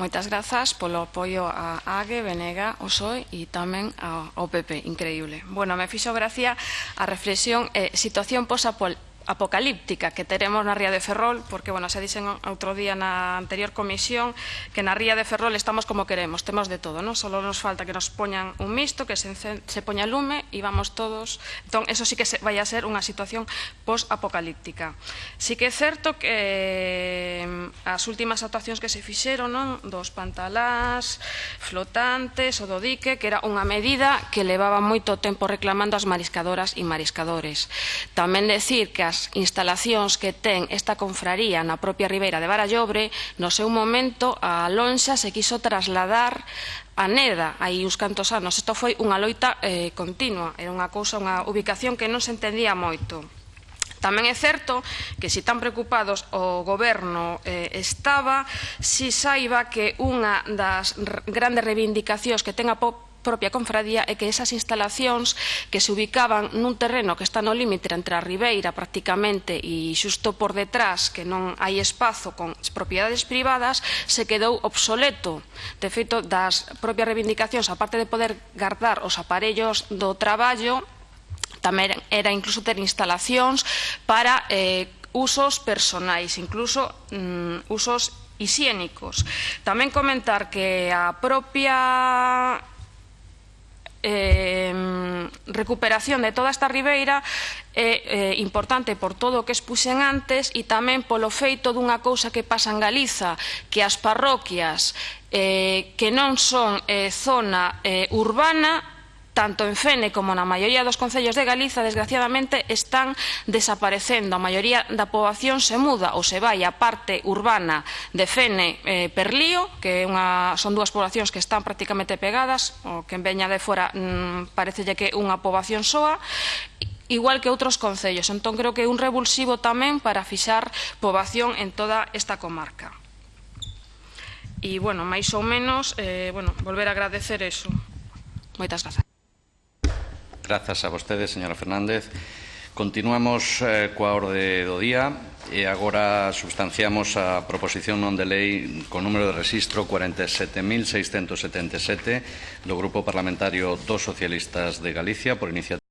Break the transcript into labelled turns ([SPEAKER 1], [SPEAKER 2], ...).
[SPEAKER 1] Moitas grazas polo apoio a AGE, Venega, o PSOE e tamén ao PP. Increíble. Bueno, me fixo gracia a reflexión eh, situación posa pol apocalíptica que teremos na Ría de Ferrol, porque, bueno, xa dixen outro día na anterior comisión que na Ría de Ferrol estamos como queremos, temos de todo, non? Solo nos falta que nos poñan un misto, que se, se poña lume e vamos todos... Entón, eso sí que se, vai a ser unha situación post-apocalíptica. Sí que é certo que mm, as últimas actuacións que se fixeron, non? Dos pantalás, flotantes, o do dique, que era unha medida que levaba moito tempo reclamando as mariscadoras e mariscadores. Tamén decir que as instalacións que ten esta confraría na propia Ribeira de Barallobre, no seu momento a Lonxa se quiso trasladar a Neda aí uns cantos anos. Isto foi unha loita eh, continua, era unha cousa, unha ubicación que non se entendía moito. Tamén é certo que se tan preocupados o goberno eh, estaba, si saiba que unha das grandes reivindicacións que ten a propia confradía é que esas instalacións que se ubicaban nun terreno que está no límite entre a Ribeira prácticamente e xusto por detrás que non hai espazo con propiedades privadas se quedou obsoleto de feito das propias reivindicacións aparte de poder guardar os aparellos do traballo tamén era incluso ter instalacións para eh, usos personais incluso mm, usos higiénicos. Tamén comentar que a propia eh, recuperación de toda esta ribeira é eh, importante por todo o que expuxen antes e tamén polo feito dunha cousa que pasa en Galiza, que as parroquias eh, que non son eh, zona eh, urbana tanto en Fene como na maioría dos concellos de Galiza, desgraciadamente, están desaparecendo. A maioría da poboación se muda ou se vai á parte urbana de Fene eh, Perlío, que é unha, son dúas poboacións que están prácticamente pegadas, o que en veña de fora mmm, parecelle que unha poboación soa, igual que outros concellos. Entón, creo que é un revulsivo tamén para fixar poboación en toda esta comarca. E, bueno, máis ou menos, eh, bueno, volver a agradecer eso. Moitas grazas.
[SPEAKER 2] Grazas a vostede, señora Fernández. Continuamos eh, coa orde do día e agora substanciamos a proposición non de lei con número de registro 47.677 do Grupo Parlamentario dos Socialistas de Galicia por iniciativa